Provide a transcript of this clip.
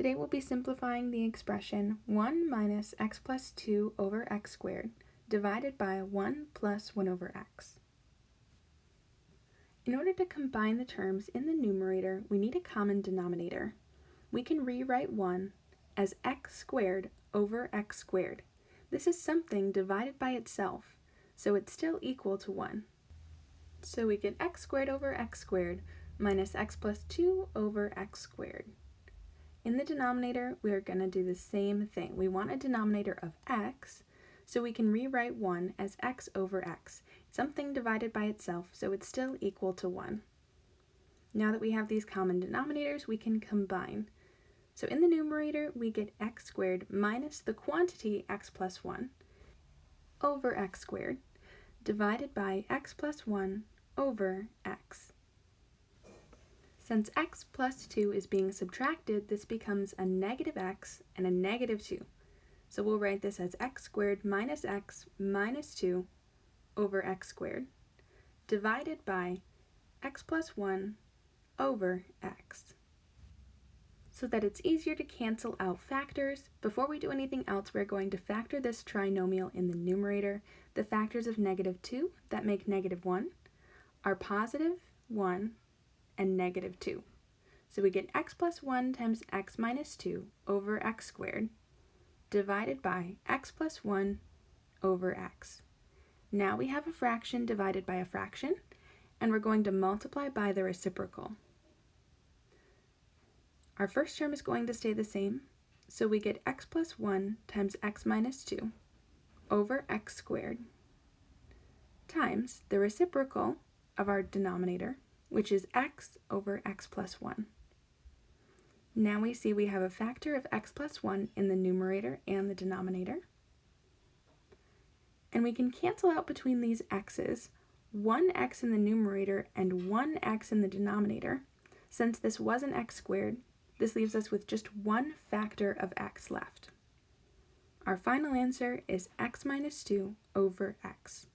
Today we'll be simplifying the expression 1 minus x plus 2 over x squared divided by 1 plus 1 over x. In order to combine the terms in the numerator, we need a common denominator. We can rewrite 1 as x squared over x squared. This is something divided by itself, so it's still equal to 1. So we get x squared over x squared minus x plus 2 over x squared. In the denominator, we are going to do the same thing. We want a denominator of x, so we can rewrite 1 as x over x, something divided by itself, so it's still equal to 1. Now that we have these common denominators, we can combine. So in the numerator, we get x squared minus the quantity x plus 1 over x squared divided by x plus 1 over x. Since x plus 2 is being subtracted, this becomes a negative x and a negative 2. So we'll write this as x squared minus x minus 2 over x squared divided by x plus 1 over x. So that it's easier to cancel out factors, before we do anything else, we're going to factor this trinomial in the numerator. The factors of negative 2 that make negative 1 are positive 1 and negative 2. So we get x plus 1 times x minus 2 over x squared divided by x plus 1 over x. Now we have a fraction divided by a fraction, and we're going to multiply by the reciprocal. Our first term is going to stay the same, so we get x plus 1 times x minus 2 over x squared times the reciprocal of our denominator, which is x over x plus 1. Now we see we have a factor of x plus 1 in the numerator and the denominator. And we can cancel out between these x's one x in the numerator and one x in the denominator. Since this was an x squared, this leaves us with just one factor of x left. Our final answer is x minus 2 over x.